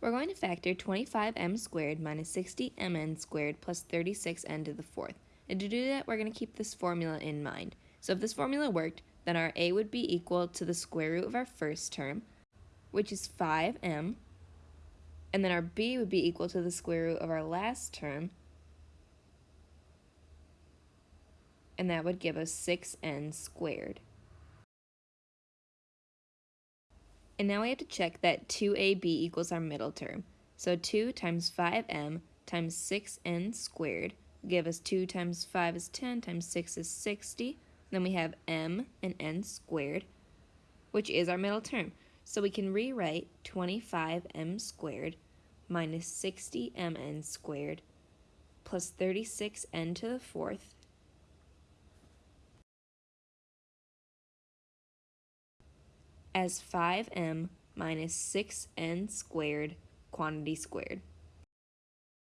We're going to factor 25m squared minus 60mn squared plus 36n to the fourth. And to do that, we're going to keep this formula in mind. So if this formula worked, then our a would be equal to the square root of our first term, which is 5m, and then our b would be equal to the square root of our last term, and that would give us 6n squared. And now we have to check that 2ab equals our middle term. So 2 times 5m times 6n squared give us 2 times 5 is 10 times 6 is 60. Then we have m and n squared, which is our middle term. So we can rewrite 25m squared minus 60mn squared plus 36n to the fourth as 5m minus 6n squared quantity squared.